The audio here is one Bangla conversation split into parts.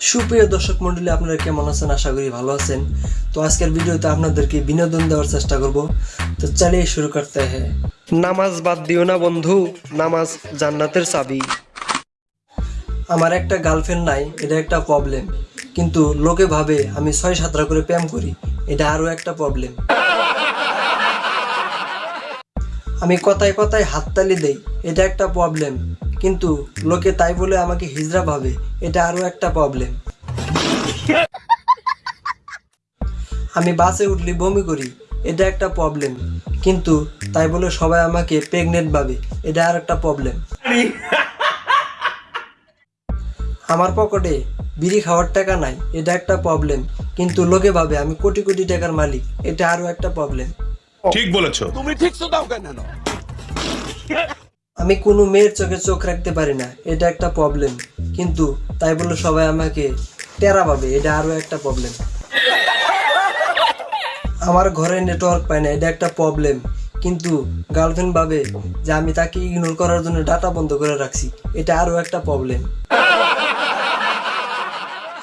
সুপ্রিয় দর্শক মন্ডলী, আপনারা কেমন আছেন? আশা করি ভালো আছেন। তো আজকের ভিডিওতে আপনাদেরকে বিনোদন দেওয়ার চেষ্টা করব। তো চালিয়ে শুরু করতে হ্যাঁ নামাজ বাদ দিও না বন্ধু, নামাজ জান্নাতের চাবি। আমার একটা গার্লফ্রেন্ড নাই, এটা একটা প্রবলেম। কিন্তু লোকে ভাবে আমি ছয় সাতটা করে প্রেম করি, এটা আরও একটা প্রবলেম। আমি কথায় কথায় হাততালি দেই, এটা একটা প্রবলেম। কিন্তু লোকে তাই বলে আমাকে হিজড়া ভাবে এটা আরও একটা প্রবলেম আমি বাসে উঠলি বমি করি এটা একটা প্রবলেম কিন্তু তাই বলে সবাই আমাকে প্রেগনেন্ট ভাবে এটা আর একটা প্রবলেম আমার পকেটে বিড়ি খাওয়ার টাকা নাই এটা একটা প্রবলেম কিন্তু লোকে ভাবে আমি কোটি কোটি টাকার মালিক এটা আরও একটা প্রবলেম ঠিক বলেছ। তুমি ঠিক দাও কেন? আমি কোনো মেয়ের চোখে চোখ রাখতে পারি না, এটা একটা প্রবলেম কিন্তু তাই বলে সবাই আমাকে টেরা পাবে এটা আরও একটা প্রবলেম আমার ঘরে নেটওয়ার্ক পায় না, এটা একটা প্রবলেম কিন্তু গার্লফ্রেন্ড ভাবে যে আমি তাকে ইগনোর করার জন্য ডাটা বন্ধ করে রাখছি, এটা আরও একটা প্রবলেম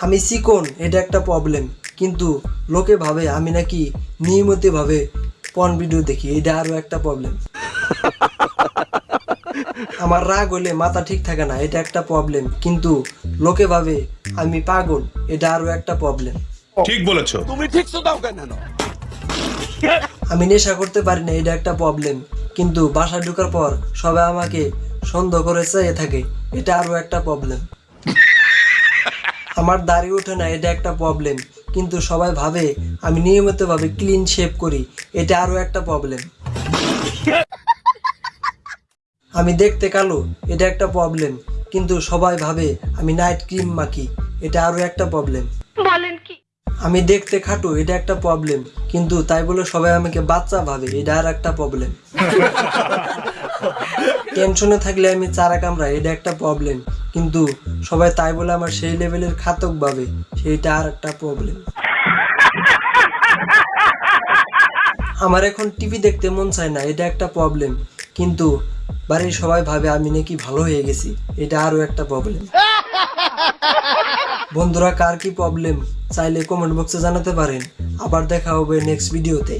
আমি চিকন এটা একটা প্রবলেম কিন্তু লোকে ভাবে, আমি নাকি নিয়মিতভাবে পন ভিডিও দেখি, এটা আরও একটা প্রবলেম আমার রাগ হলে মাথা ঠিক থাকে না এটা একটা প্রবলেম কিন্তু লোকে ভাবে আমি পাগল এটা আরও একটা প্রবলেম ঠিক বলেছ। তুমি ঠিক তো দাও কেন? আমি নেশা করতে পারি না এটা একটা প্রবলেম কিন্তু বাসা ঢোকার পর সবাই আমাকে সন্দেহ করে চেয়ে থাকে এটা আরও একটা প্রবলেম আমার দাড়ি ওঠে না এটা একটা প্রবলেম কিন্তু সবাই ভাবে আমি নিয়মিতভাবে ক্লিন শেভ করি এটা আরও একটা প্রবলেম আমি দেখতে কালো এটা একটা প্রবলেম কিন্তু সবাই ভাবে আমি নাইট ক্রিম মাখি এটা আরও একটা প্রবলেম বলেন কি? আমি দেখতে খাটো এটা একটা প্রবলেম কিন্তু তাই বলে সবাই আমাকে বাচ্চা ভাবে এটা আর একটা প্রবলেম টেনশনে থাকলে আমি চারা কামড়া এটা একটা প্রবলেম কিন্তু সবাই তাই বলে আমার সেই লেভেলের খাতক ভাবে সেইটা আর একটা প্রবলেম আমার এখন টিভি দেখতে মন চায় না এটা একটা প্রবলেম কিন্তু বাড়ির সবাই ভাবে আমি নাকি ভালো হয়ে গেছি, এটা আরও একটা প্রবলেম বন্ধুরা, কার কি প্রবলেম চাইলে কমেন্ট বক্সে জানাতে পারেন। আবার দেখা হবে নেক্সট ভিডিওতে